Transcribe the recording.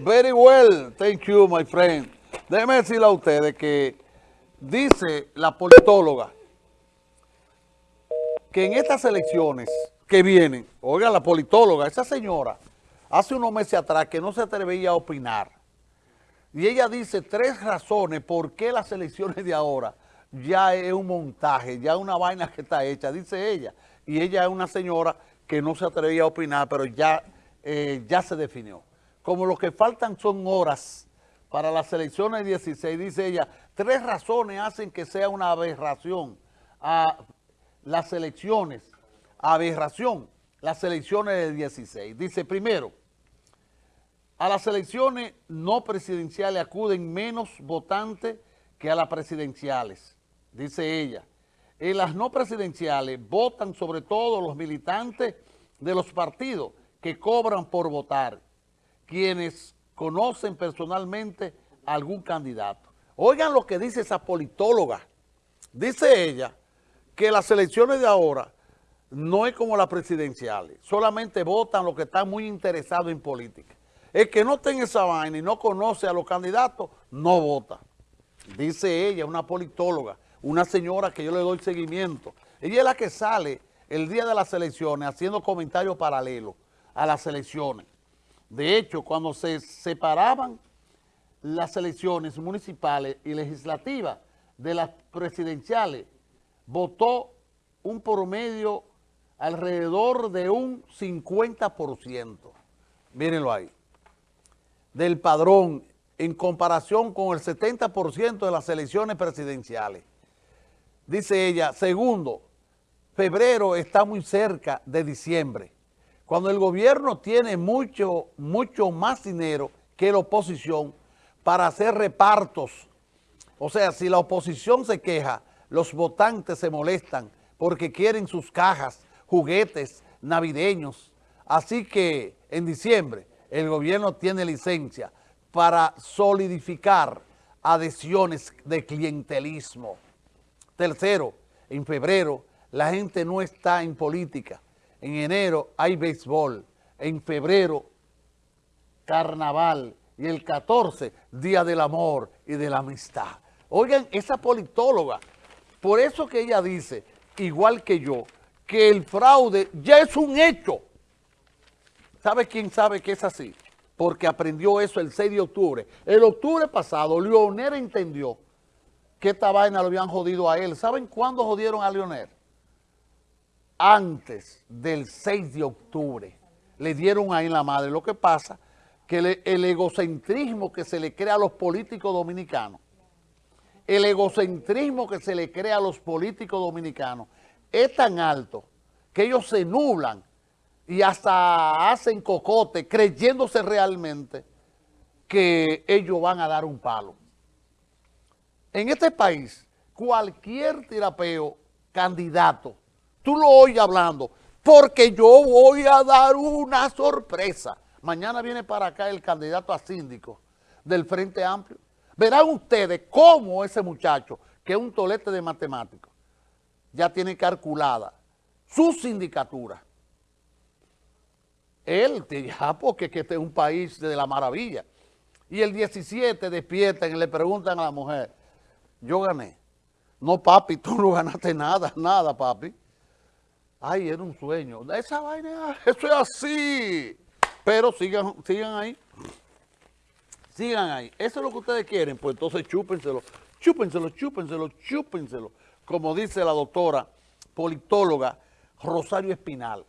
Very well, thank you, my friend. Déjeme decirle a ustedes que dice la politóloga que en estas elecciones que vienen, oiga, la politóloga, esa señora, hace unos meses atrás que no se atrevía a opinar. Y ella dice tres razones por qué las elecciones de ahora ya es un montaje, ya es una vaina que está hecha, dice ella. Y ella es una señora que no se atrevía a opinar, pero ya, eh, ya se definió. Como lo que faltan son horas para las elecciones 16, dice ella, tres razones hacen que sea una aberración a las elecciones, aberración, las elecciones del 16. Dice, primero, a las elecciones no presidenciales acuden menos votantes que a las presidenciales, dice ella. En las no presidenciales votan sobre todo los militantes de los partidos que cobran por votar, quienes conocen personalmente a algún candidato. Oigan lo que dice esa politóloga. Dice ella que las elecciones de ahora no es como las presidenciales, solamente votan los que están muy interesados en política. El que no tenga esa vaina y no conoce a los candidatos, no vota. Dice ella, una politóloga, una señora que yo le doy seguimiento. Ella es la que sale el día de las elecciones haciendo comentarios paralelos a las elecciones. De hecho, cuando se separaban las elecciones municipales y legislativas de las presidenciales, votó un promedio alrededor de un 50%. Mírenlo ahí. Del padrón en comparación con el 70% de las elecciones presidenciales. Dice ella, segundo, febrero está muy cerca de diciembre, cuando el gobierno tiene mucho, mucho más dinero que la oposición para hacer repartos. O sea, si la oposición se queja, los votantes se molestan porque quieren sus cajas, juguetes navideños. Así que en diciembre el gobierno tiene licencia para solidificar adhesiones de clientelismo. Tercero, en febrero la gente no está en política. En enero hay béisbol. En febrero, carnaval. Y el 14, Día del Amor y de la Amistad. Oigan, esa politóloga, por eso que ella dice, igual que yo, que el fraude ya es un hecho. ¿Sabe quién sabe que es así? Porque aprendió eso el 6 de octubre. El octubre pasado, Leonel entendió que esta vaina lo habían jodido a él. ¿Saben cuándo jodieron a Leonel? Antes del 6 de octubre. Le dieron ahí la madre. Lo que pasa que el egocentrismo que se le crea a los políticos dominicanos, el egocentrismo que se le crea a los políticos dominicanos es tan alto que ellos se nublan y hasta hacen cocote creyéndose realmente que ellos van a dar un palo. En este país, cualquier tirapeo candidato tú lo oyes hablando, porque yo voy a dar una sorpresa. Mañana viene para acá el candidato a síndico del Frente Amplio. Verán ustedes cómo ese muchacho, que es un tolete de matemáticos, ya tiene calculada su sindicatura. Él, ya porque este es un país de la maravilla. Y el 17 despiertan y le preguntan a la mujer, yo gané. No, papi, tú no ganaste nada, nada, papi. Ay, era un sueño. Esa vaina, eso es así. Pero sigan, sigan ahí. Sigan ahí. Eso es lo que ustedes quieren. Pues entonces chúpenselo. Chúpenselo, chúpenselo, chúpenselo. Como dice la doctora politóloga Rosario Espinal.